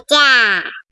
じゃ。